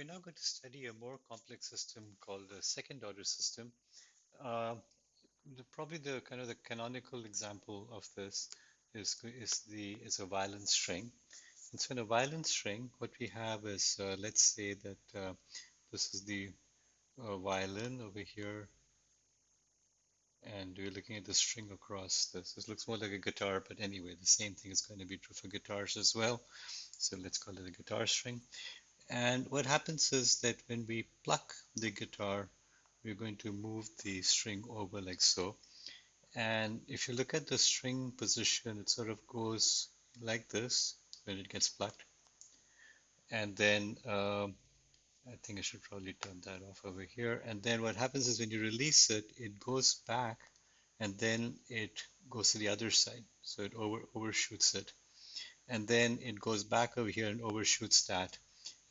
We're now going to study a more complex system called the second order system. Uh, the, probably the kind of the canonical example of this is, is the is a violin string. And so in a violin string, what we have is, uh, let's say that uh, this is the uh, violin over here, and we're looking at the string across this. This looks more like a guitar, but anyway, the same thing is going to be true for guitars as well. So let's call it a guitar string. And what happens is that when we pluck the guitar, we're going to move the string over like so. And if you look at the string position, it sort of goes like this when it gets plucked. And then uh, I think I should probably turn that off over here. And then what happens is when you release it, it goes back and then it goes to the other side. So it over, overshoots it. And then it goes back over here and overshoots that.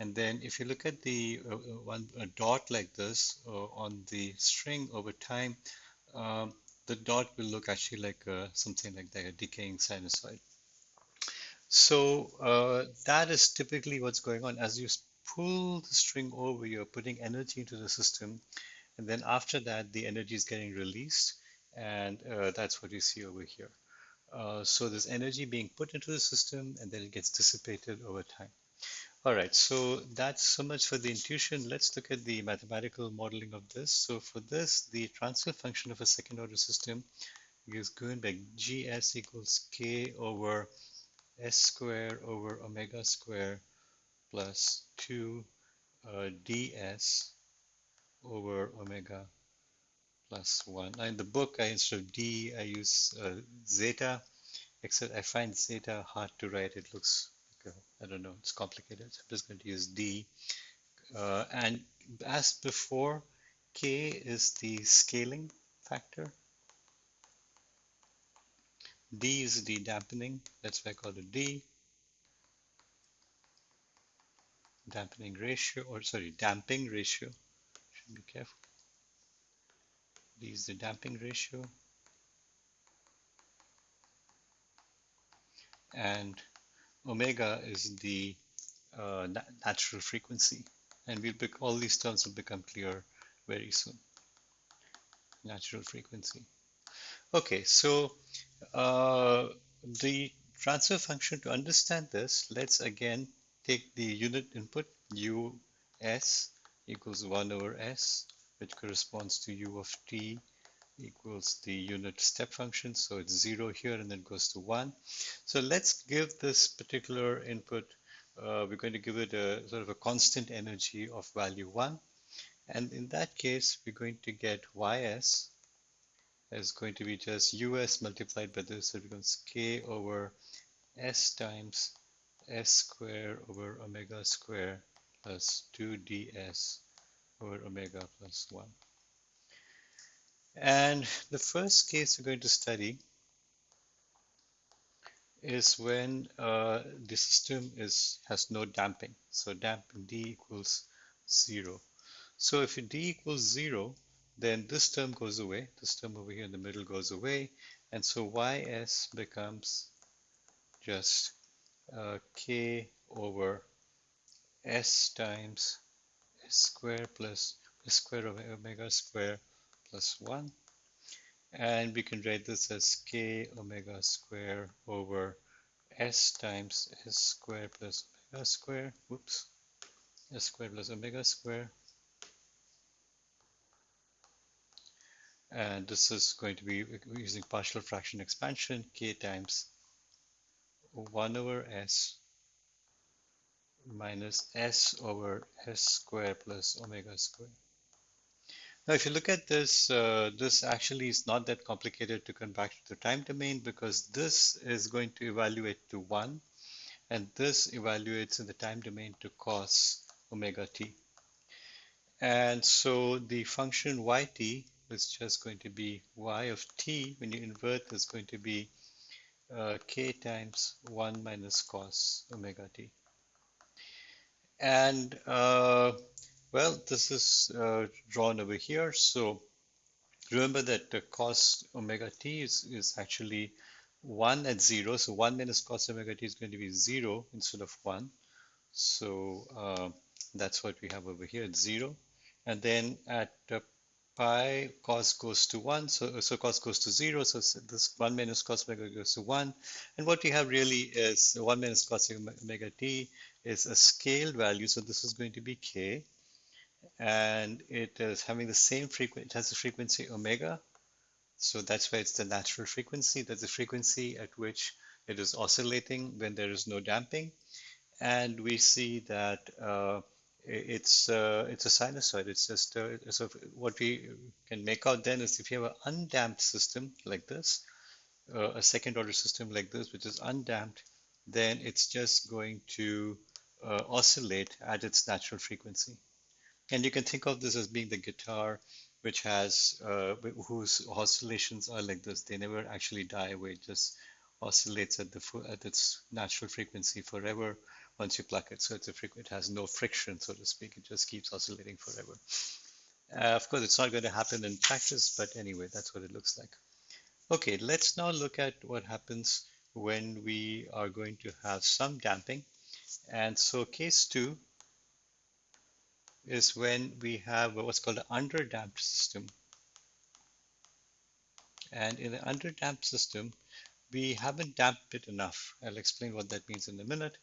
And then if you look at the uh, uh, one a dot like this uh, on the string over time, um, the dot will look actually like a, something like a decaying sinusoid. So uh, that is typically what's going on. As you pull the string over, you're putting energy into the system. And then after that, the energy is getting released. And uh, that's what you see over here. Uh, so there's energy being put into the system and then it gets dissipated over time. All right, so that's so much for the intuition. Let's look at the mathematical modeling of this. So for this, the transfer function of a second order system is given by gs equals k over s square over omega square plus 2 uh, ds over omega plus 1. Now in the book, I instead of d, I use uh, zeta, except I find zeta hard to write. It looks I don't know, it's complicated. So I'm just going to use D. Uh, and as before, K is the scaling factor. D is the dampening, that's why I call it D. Dampening ratio, or sorry, damping ratio. Should be careful. D is the damping ratio. And omega is the uh, natural frequency. And we'll all these terms will become clear very soon. Natural frequency. Okay, so uh, the transfer function, to understand this, let's again take the unit input us equals 1 over s, which corresponds to u of t equals the unit step function. So it's zero here and then goes to one. So let's give this particular input, uh, we're going to give it a sort of a constant energy of value one. And in that case, we're going to get ys is going to be just us multiplied by this. So it becomes k over s times s square over omega square plus 2 ds over omega plus 1. And the first case we're going to study is when uh, the system is has no damping. So damping D equals zero. So if D equals zero, then this term goes away. This term over here in the middle goes away. And so Ys becomes just uh, K over S times S square plus S square of omega square plus 1 and we can write this as k omega square over s times s square plus omega square. Whoops. S square plus omega square. And this is going to be using partial fraction expansion k times 1 over s minus s over s square plus omega square now, if you look at this, uh, this actually is not that complicated to convert to the time domain because this is going to evaluate to 1 and this evaluates in the time domain to cos omega t. And so the function yt is just going to be y of t when you invert is going to be uh, k times 1 minus cos omega t. And uh, well, this is uh, drawn over here. So remember that the cos omega t is, is actually 1 at 0. So 1 minus cos omega t is going to be 0 instead of 1. So uh, That's what we have over here, it's 0. And then at uh, pi, cos goes to 1, so, so cos goes to 0, so this 1 minus cos omega goes to 1. And what we have really is 1 minus cos omega t is a scaled value, so this is going to be k. And it is having the same frequency, it has a frequency omega, so that's why it's the natural frequency. That's the frequency at which it is oscillating when there is no damping. And we see that uh, it's uh, it's a sinusoid. It's just uh, so what we can make out then is if you have an undamped system like this, uh, a second order system like this, which is undamped, then it's just going to uh, oscillate at its natural frequency. And you can think of this as being the guitar which has uh, whose oscillations are like this. They never actually die away. It just oscillates at the at its natural frequency forever once you pluck it. So it's a it has no friction, so to speak. It just keeps oscillating forever. Uh, of course, it's not going to happen in practice, but anyway, that's what it looks like. Okay, let's now look at what happens when we are going to have some damping. And so case two is when we have what's called an underdamped system. And in the underdamped system, we haven't damped it enough. I'll explain what that means in a minute,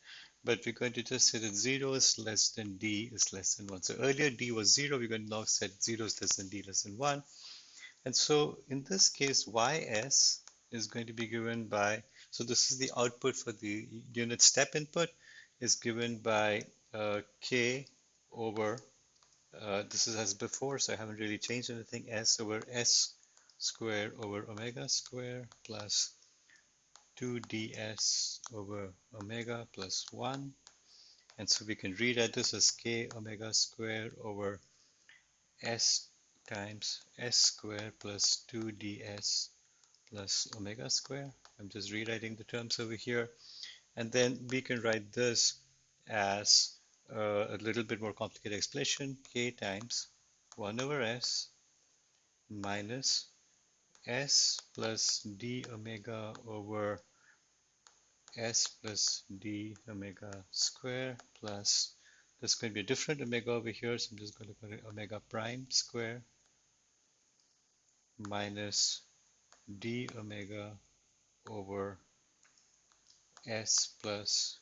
but we're going to just say that 0 is less than d is less than 1. So earlier d was 0, we're going to now set 0 is less than d less than 1. And so in this case, ys is going to be given by, so this is the output for the unit step input, is given by uh, k over uh, this is as before, so I haven't really changed anything. S over S square over omega square plus 2ds over omega plus 1. And so we can rewrite this as k omega square over s times s square plus 2ds plus omega square. I'm just rewriting the terms over here. And then we can write this as uh, a little bit more complicated explanation, k times 1 over s minus s plus d omega over s plus d omega square plus there's going to be a different omega over here, so I'm just going to put it omega prime square minus d omega over s plus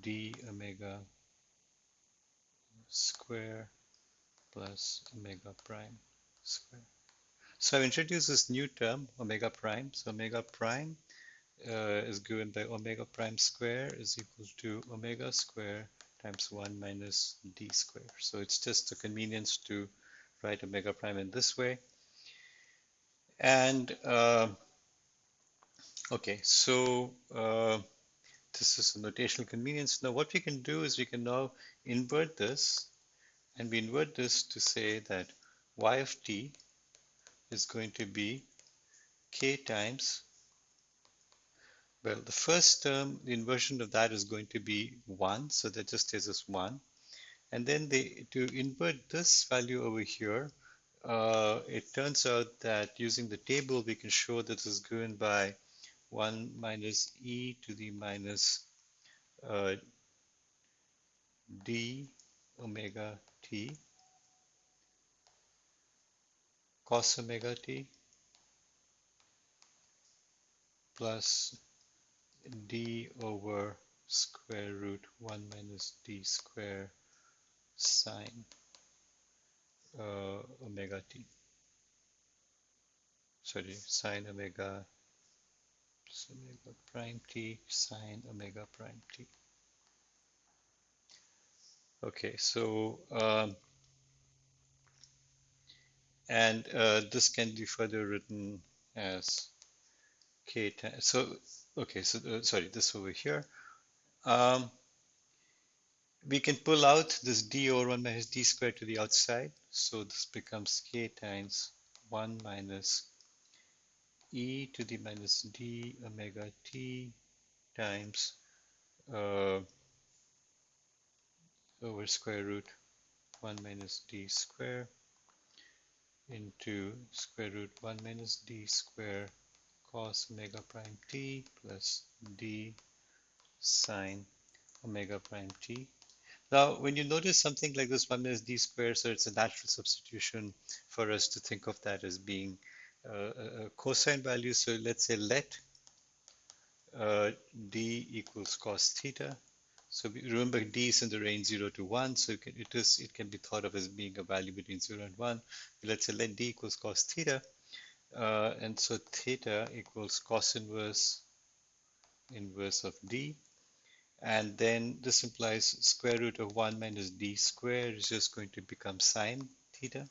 d omega square plus omega prime square. So I've introduced this new term, omega prime. So omega prime uh, is given by omega prime square is equal to omega square times 1 minus d square. So it's just a convenience to write omega prime in this way. And uh, okay, so uh, this is a notational convenience. Now what we can do is we can now invert this and we invert this to say that y of t is going to be k times well the first term the inversion of that is going to be 1 so that just stays as 1 and then they, to invert this value over here uh, it turns out that using the table we can show that this is given by 1 minus e to the minus uh, d omega t cos omega t plus d over square root 1 minus d square sine uh, omega t. Sorry, sine omega omega prime t sine omega prime t. Okay, so um, and uh, this can be further written as k times. So okay, so uh, sorry, this over here. Um, we can pull out this d over 1 minus d squared to the outside. So this becomes k times 1 minus e to the minus d omega t times uh, over square root 1 minus d square into square root 1 minus d square cos omega prime t plus d sine omega prime t. Now, when you notice something like this 1 minus d squared, so it's a natural substitution for us to think of that as being cosine value. So let's say let uh, d equals cos theta. So remember d is in the range 0 to 1, so it, can, it, is, it can be thought of as being a value between 0 and 1. Let's say let d equals cos theta. Uh, and so theta equals cos inverse inverse of d. And then this implies square root of 1 minus d squared is just going to become sine theta,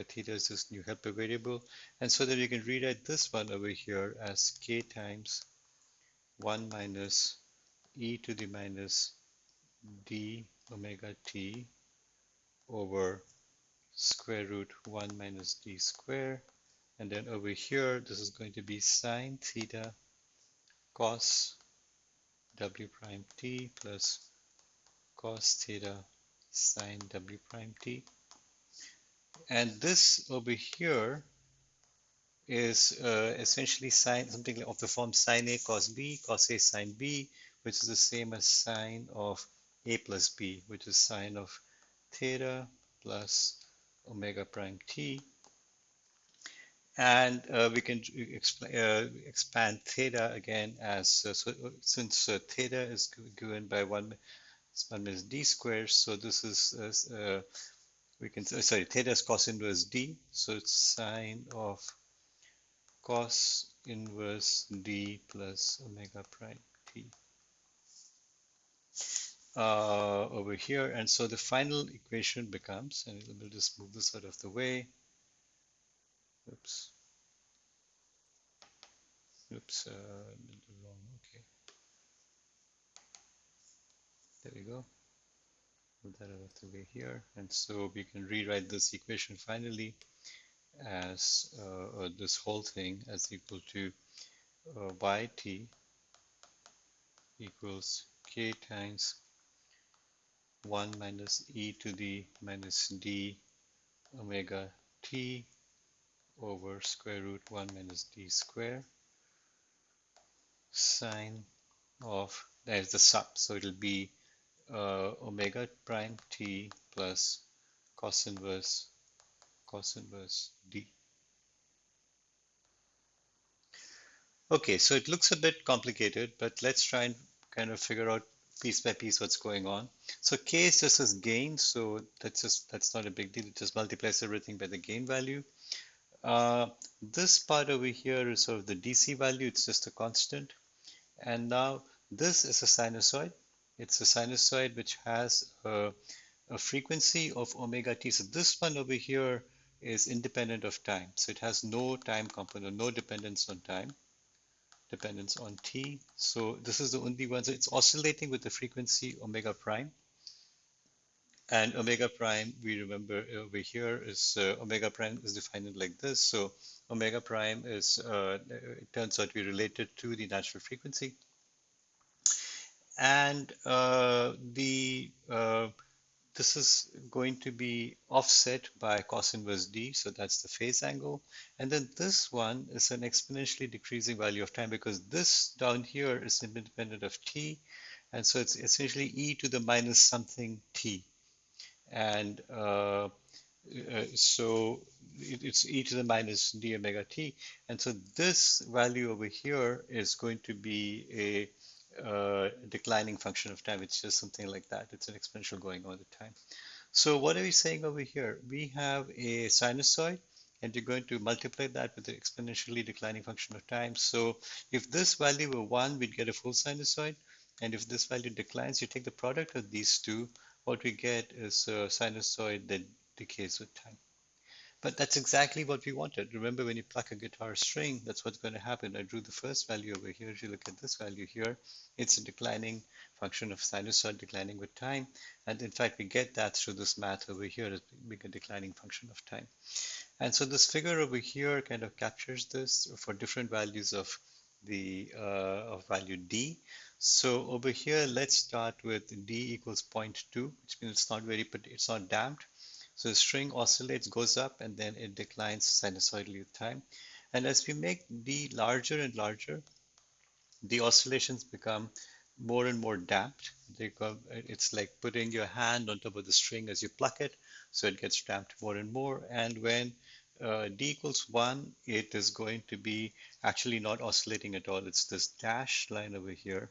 theta is this new helper variable. And so that we can rewrite this one over here as k times 1 minus e to the minus d omega t over square root 1 minus d square. And then over here, this is going to be sine theta cos w prime t plus cos theta sine w prime t. And this over here is uh, essentially sine something of the form sine a cos b, cos a sine b, which is the same as sine of a plus b, which is sine of theta plus omega prime t. And uh, we can uh, expand theta again as, uh, so, since uh, theta is given by 1, 1 minus d squared, so this is, uh, we can, sorry, theta is cos inverse d, so it's sine of cos inverse d plus omega prime t uh, over here. And so the final equation becomes, and we'll just move this out of the way. Oops. Oops, uh, wrong, okay. There we go. That out of the way here. And so we can rewrite this equation finally as uh, this whole thing as equal to uh, yt equals k times 1 minus e to the minus d omega t over square root 1 minus d square sine of there's the sub, so it'll be uh, omega prime t plus cos inverse cos inverse d okay so it looks a bit complicated but let's try and kind of figure out piece by piece what's going on. So k is just as gain, so that's just that's not a big deal. It just multiplies everything by the gain value. Uh, this part over here is sort of the DC value, it's just a constant. And now this is a sinusoid. It's a sinusoid which has a, a frequency of omega t. So this one over here is independent of time. So it has no time component, no dependence on time dependence on t. So this is the only one. So it's oscillating with the frequency omega prime. And omega prime, we remember over here is uh, omega prime is defined like this. So omega prime is, uh, it turns out to be related to the natural frequency. And uh, the uh, this is going to be offset by cos inverse d, so that's the phase angle. And then this one is an exponentially decreasing value of time because this down here is independent of t, and so it's essentially e to the minus something t. And uh, uh, so it, it's e to the minus d omega t. And so this value over here is going to be a uh, declining function of time. It's just something like that. It's an exponential going all the time. So what are we saying over here? We have a sinusoid and you're going to multiply that with the exponentially declining function of time. So if this value were 1, we'd get a full sinusoid. And if this value declines, you take the product of these two, what we get is a sinusoid that decays with time. But that's exactly what we wanted. Remember when you pluck a guitar string, that's what's going to happen. I drew the first value over here. If you look at this value here, it's a declining function of sinusoid declining with time. And in fact, we get that through this math over here as being a declining function of time. And so this figure over here kind of captures this for different values of the uh, of value d. So over here, let's start with d equals 0.2, which means it's not very, it's not damped. So the string oscillates, goes up, and then it declines sinusoidally with time. And as we make d larger and larger, the oscillations become more and more damped. It's like putting your hand on top of the string as you pluck it, so it gets damped more and more. And when uh, d equals 1, it is going to be actually not oscillating at all. It's this dashed line over here,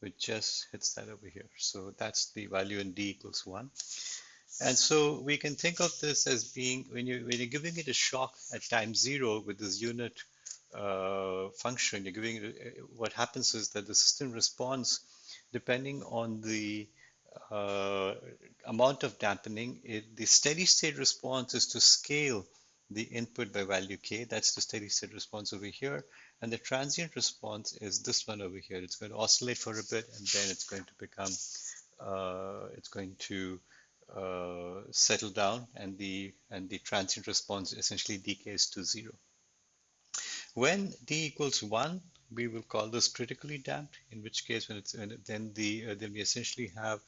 which just hits that over here. So that's the value in d equals 1. And so we can think of this as being, when, you, when you're giving it a shock at time zero with this unit uh, function, you're giving it, what happens is that the system responds depending on the uh, amount of dampening. It, the steady state response is to scale the input by value k. That's the steady state response over here. And the transient response is this one over here. It's going to oscillate for a bit and then it's going to become, uh, it's going to uh, settle down and the and the transient response essentially decays to zero. When d equals one, we will call this critically damped. In which case, when it's then the uh, then we essentially have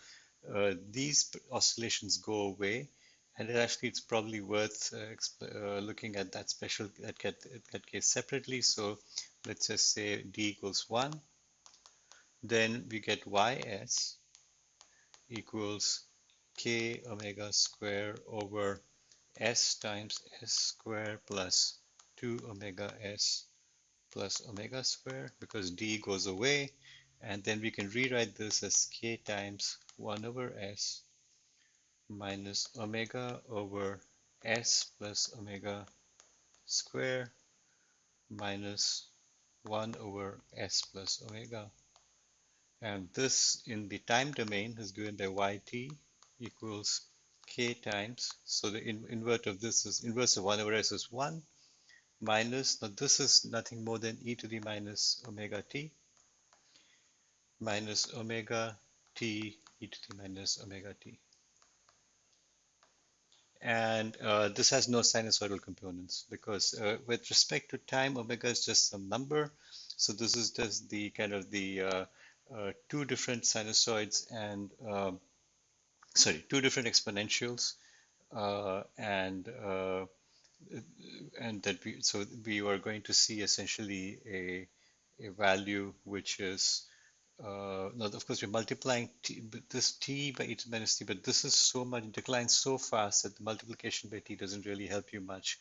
uh, these oscillations go away, and it actually it's probably worth uh, uh, looking at that special that that case separately. So let's just say d equals one, then we get ys equals k omega square over s times s square plus 2 omega s plus omega square because d goes away. And then we can rewrite this as k times 1 over s minus omega over s plus omega square minus 1 over s plus omega. And this in the time domain is given by yt equals k times, so the in invert of this is, inverse of 1 over s is 1, minus, now this is nothing more than e to the minus omega t, minus omega t e to the minus omega t. And uh, this has no sinusoidal components because uh, with respect to time, omega is just some number. So this is just the kind of the uh, uh two different sinusoids and um, sorry, two different exponentials, uh, and uh, and that we so we are going to see essentially a a value which is uh, now of course we're multiplying t, this t by e to the minus t, but this is so much declines so fast that the multiplication by t doesn't really help you much.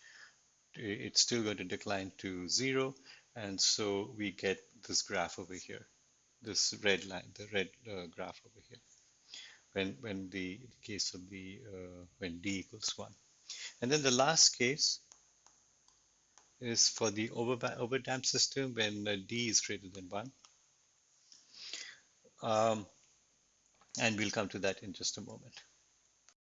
It's still going to decline to zero, and so we get this graph over here, this red line, the red uh, graph over here when, when the case of the, uh, when d equals 1. And then the last case is for the over, damped system when uh, d is greater than 1. Um, and we'll come to that in just a moment.